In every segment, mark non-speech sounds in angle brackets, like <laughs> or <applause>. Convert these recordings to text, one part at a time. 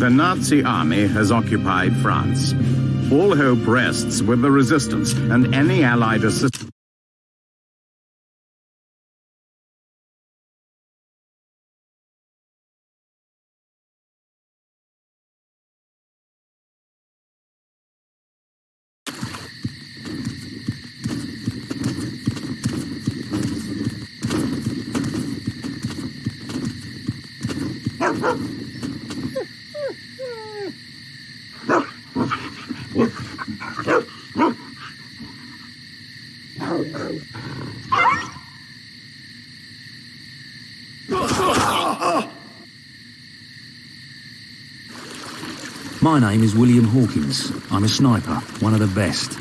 The Nazi army has occupied France. All hope rests with the resistance and any Allied assistance. <laughs> My name is William Hawkins. I'm a sniper, one of the best.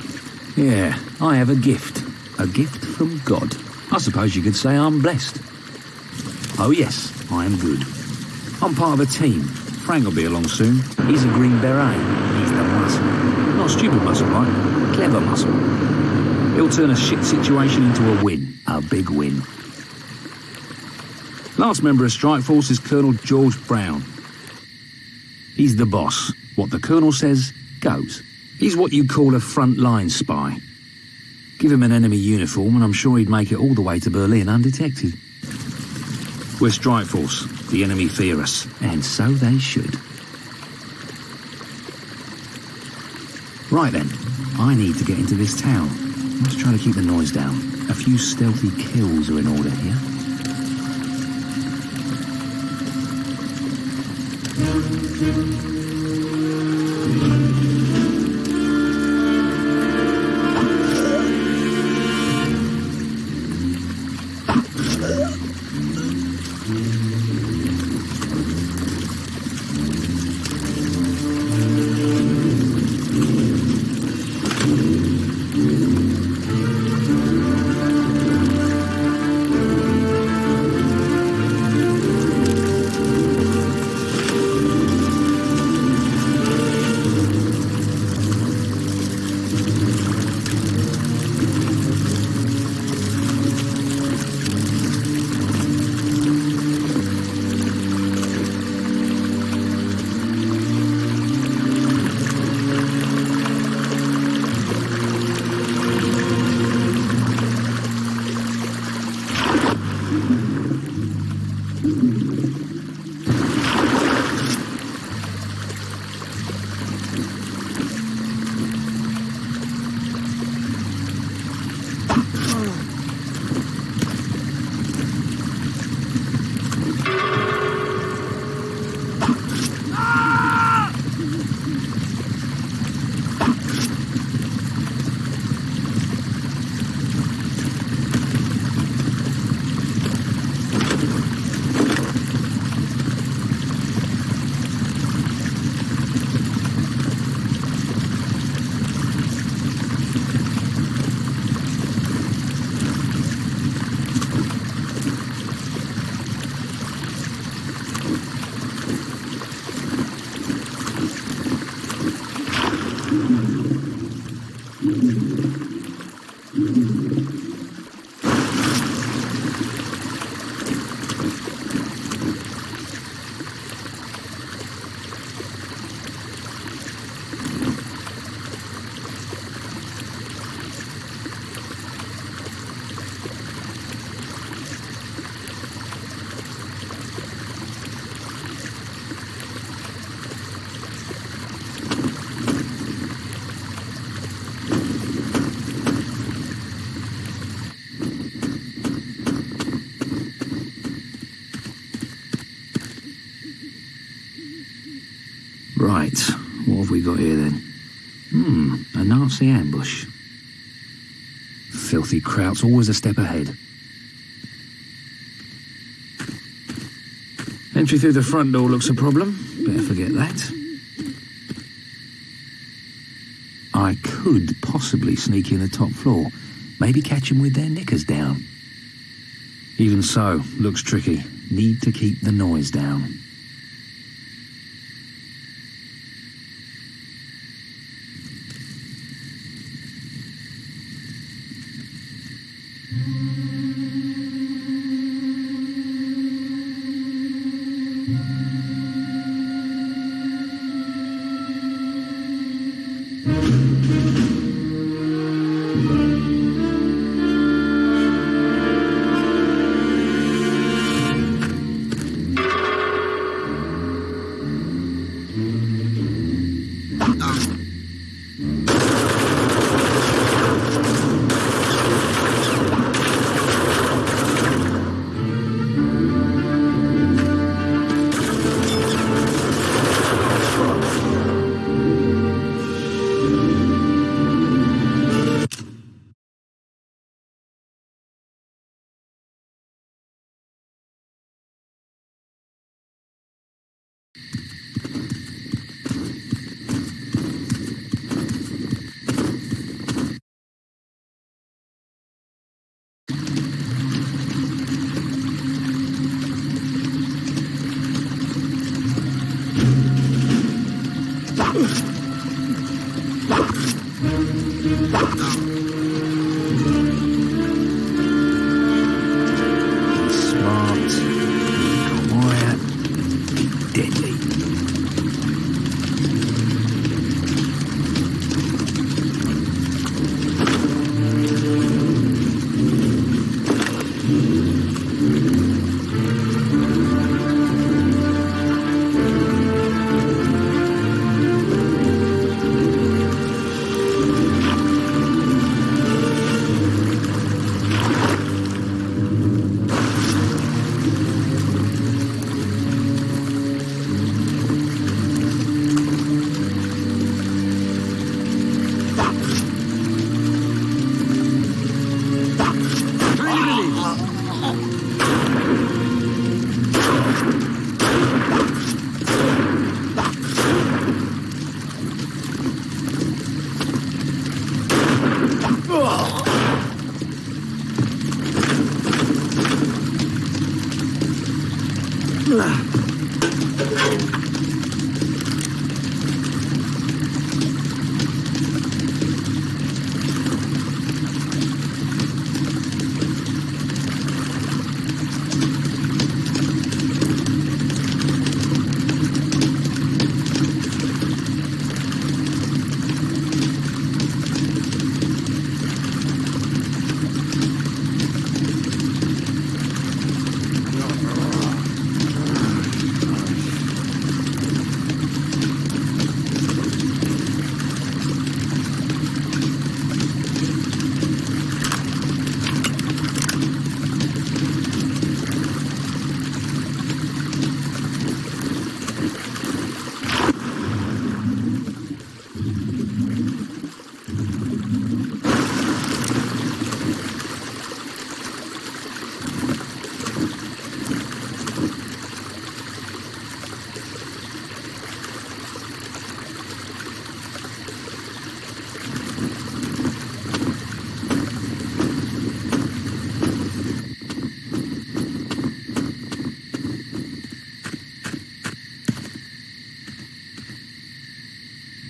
Yeah, I have a gift. A gift from God. I suppose you could say I'm blessed. Oh yes, I am good. I'm part of a team. Frank will be along soon. He's a Green Beret. He's the muscle. Not stupid muscle, right? Clever muscle. He'll turn a shit situation into a win. A big win. Last member of Strike Force is Colonel George Brown. He's the boss. What the Colonel says, goes. He's what you call a front-line spy. Give him an enemy uniform and I'm sure he'd make it all the way to Berlin undetected. We're Strike Force. The enemy fear us. And so they should. Right then, I need to get into this town. Let's try to keep the noise down. A few stealthy kills are in order here. Right, what have we got here then? Hmm, a Nazi ambush. Filthy Kraut's always a step ahead. Entry through the front door looks a problem. Better forget that. I could possibly sneak in the top floor. Maybe catch them with their knickers down. Even so, looks tricky. Need to keep the noise down. Ugh.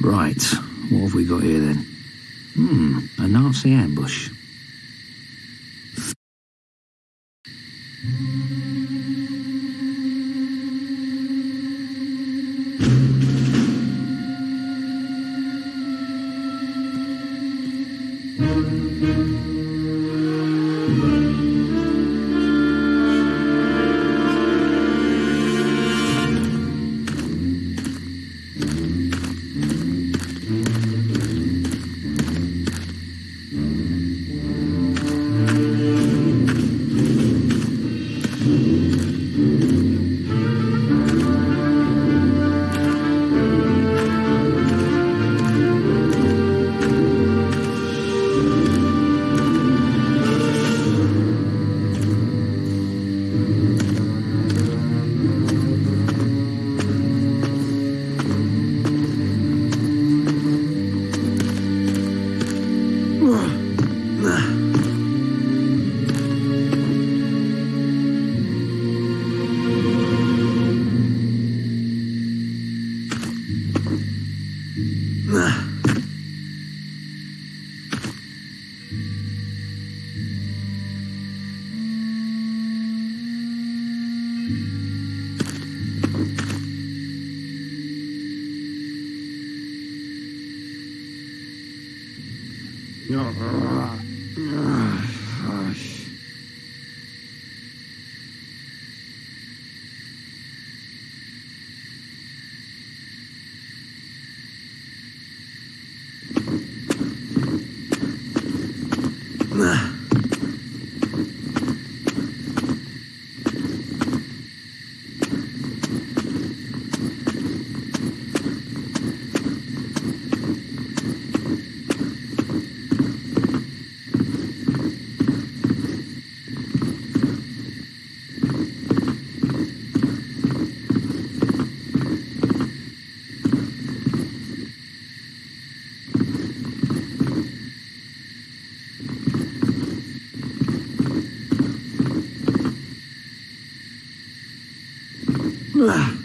Right, what have we got here then? Hmm, a Nazi ambush. Ugh. Ugh.